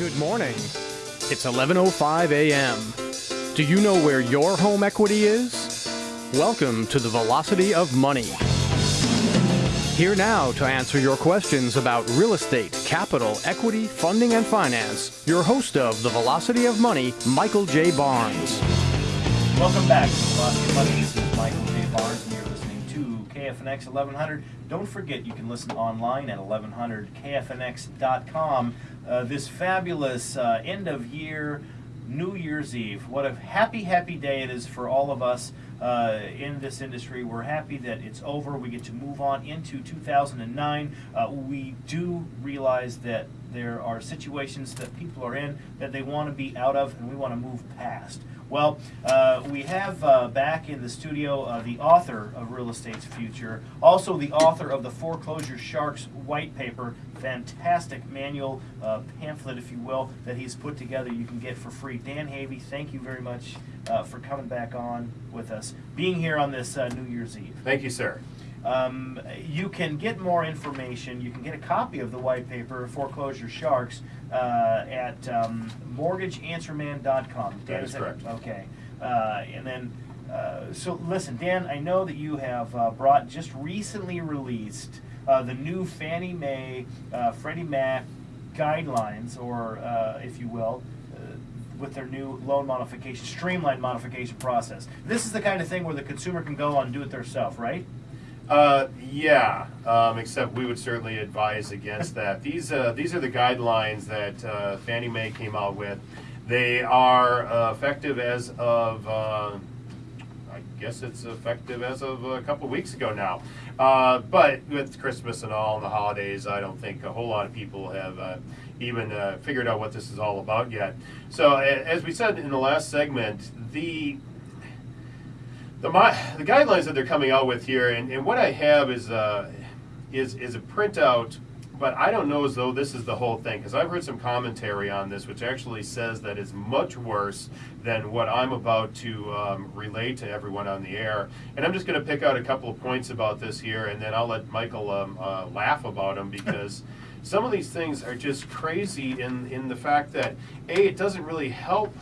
Good morning. It's 11:05 a.m. Do you know where your home equity is? Welcome to the Velocity of Money. Here now to answer your questions about real estate, capital, equity, funding, and finance, your host of the Velocity of Money, Michael J. Barnes. Welcome back to the Velocity of Money. This is Michael J. Barnes, and you're listening to KFNX 1100. Don't forget, you can listen online at 1100kfnx.com. Uh, this fabulous uh, end of year, New Year's Eve. What a happy, happy day it is for all of us uh, in this industry. We're happy that it's over. We get to move on into 2009. Uh, we do realize that there are situations that people are in that they want to be out of, and we want to move past. Well, uh, we have uh, back in the studio uh, the author of Real Estate's Future, also the author of the Foreclosure Sharks white paper, fantastic manual uh, pamphlet, if you will, that he's put together. You can get for free. Dan Havey, thank you very much uh, for coming back on with us, being here on this uh, New Year's Eve. Thank you, sir. Um, you can get more information. You can get a copy of the white paper, Foreclosure Sharks, uh, at um, mortgageanswerman.com. That is correct. Okay. Uh, and then, uh, so listen, Dan, I know that you have uh, brought just recently released uh, the new Fannie Mae, uh, Freddie Mac guidelines, or uh, if you will, with their new loan modification, streamlined modification process. This is the kind of thing where the consumer can go on and do it themselves, right? Uh, yeah, um, except we would certainly advise against that. These uh, these are the guidelines that uh, Fannie Mae came out with. They are effective as of. Uh, I guess it's effective as of a couple weeks ago now. Uh, but with Christmas and all and the holidays, I don't think a whole lot of people have uh, even figured out what this is all about yet. So, as we said in the last segment, the the, my, the guidelines that they're coming out with here, and, and what I have is uh, is is a printout, but I don't know as though this is the whole thing because I've heard some commentary on this, which actually says that it's much worse than what I'm about to um, relay to everyone on the air. And I'm just going to pick out a couple of points about this here, and then I'll let Michael um, uh, laugh about them because. Some of these things are just crazy in, in the fact that a it doesn't really help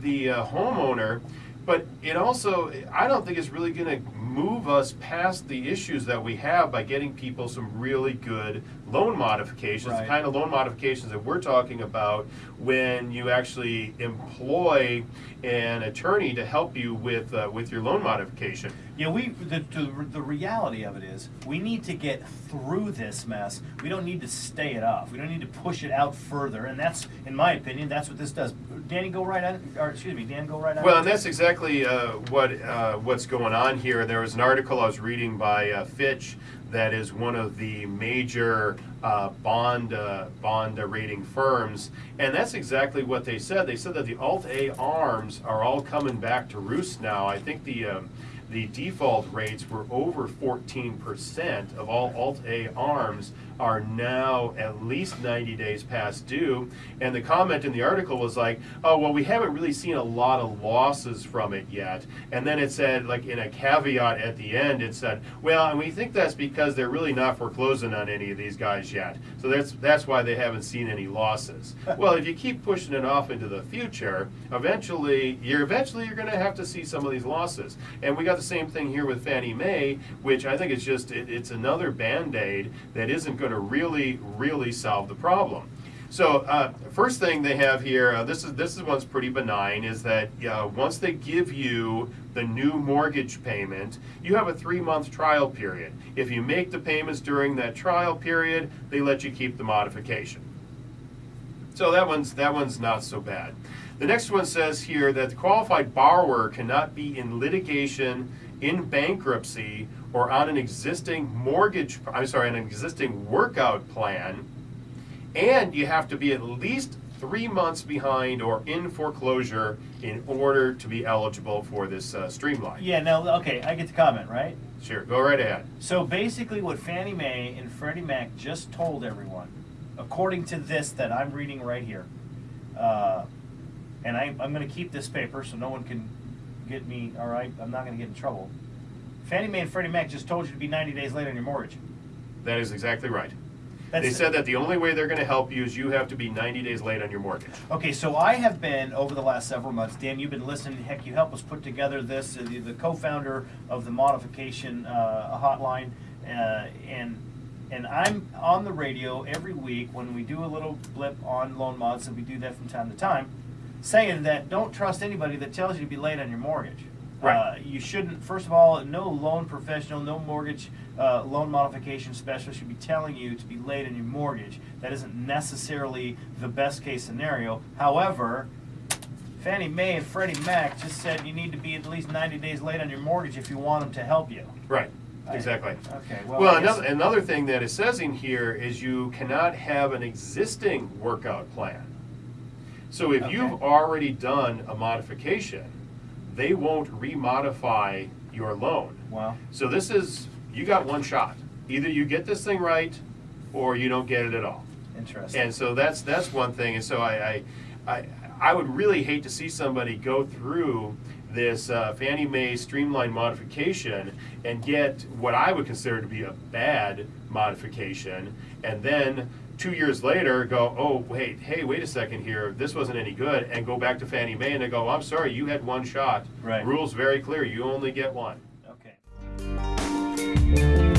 the uh, homeowner, but it also, I don't think it's really going to move us past the issues that we have by getting people some really good loan modifications, Right. the kind of loan modifications that we're talking about when you actually employ an attorney to help you with uh, with your loan modification. Yeah, we the, the the reality of it is we need to get through this mess. We don't need to stay it off. We don't need to push it out further, and that's, in my opinion, that's what this does. Danny, go right on. Or excuse me, Dan, go right on. Well, and that's exactly uh, what uh, what's going on here. There was an article I was reading by uh, Fitch that is one of the major uh, bond uh, bond rating firms, and that's exactly what they said. They said that the Alt A arms are all coming back to roost now. I think the um, the default rates were over 14% of all Alt A arms are now at least 90 days past due. And the comment in the article was like, oh, well, we haven't really seen a lot of losses from it yet. And then it said, like in a caveat at the end, it said, well, and we think that's because they're really not foreclosing on any of these guys yet. So that's, that's why they haven't seen any losses. well, if you keep pushing it off into the future, eventually, you're eventually you're going to have to see some of these losses. And we got the same thing here with Fannie Mae, which I think is just, it, it's another Band-Aid that isn't going to really, really solve the problem. So uh, first thing they have here, uh, this is this is one's pretty benign, is that uh, once they give you the new mortgage payment, you have a three-month trial period. If you make the payments during that trial period, they let you keep the modification. So that one's that one's not so bad. The next one says here that the qualified borrower cannot be in litigation, in bankruptcy, or on an existing mortgage. I'm sorry, an existing workout plan, and you have to be at least three months behind or in foreclosure in order to be eligible for this uh, streamline. yeah, no, okay, I get the comment, right? Sure, go right ahead. So basically, what Fannie Mae and Freddie Mac just told everyone, according to this that I'm reading right here, uh, and I, I'm going to keep this paper so no one can get me. All right, I'm not going to get in trouble. Fannie Mae and Freddie Mac just told you to be 90 days late on your mortgage. That is exactly right. They said that the only way they're gonna help you is you have to be ninety days late on your mortgage. Okay, so I have been over the last several months. Dan, you've been listening. Heck, you helped us put together this. Uh, the, the co-founder of the modification uh, hotline, uh, and and I'm on the radio every week when we do a little blip on loan mods, and we do that from time to time, saying that don't trust anybody that tells you to be late on your mortgage. Right. Uh, you shouldn't. First of all, no loan professional, no mortgage uh, loan modification specialist should be telling you to be late on your mortgage. That isn't necessarily the best case scenario. However, Fannie Mae and Freddie Mac just said you need to be at least 90 days late on your mortgage if you want them to help you. Right, I- exactly. Okay. Well, Well, another, another thing that it says in here is you cannot have an existing workout plan. So if you've already done a modification, they won't remodify your loan. well, So this is, you got one shot. Either you get this thing right, or you don't get it at all. interesting. And so that's that's one thing. And so I I, I, I would really hate to see somebody go through this uh, Fannie Mae streamline modification and get what I would consider to be a bad modification, and then two years later go, oh wait, hey, wait a second here, this wasn't any good, and go back to Fannie Mae and they go, I'm sorry, you had one shot. Right. Rules very clear, you only get one. okay.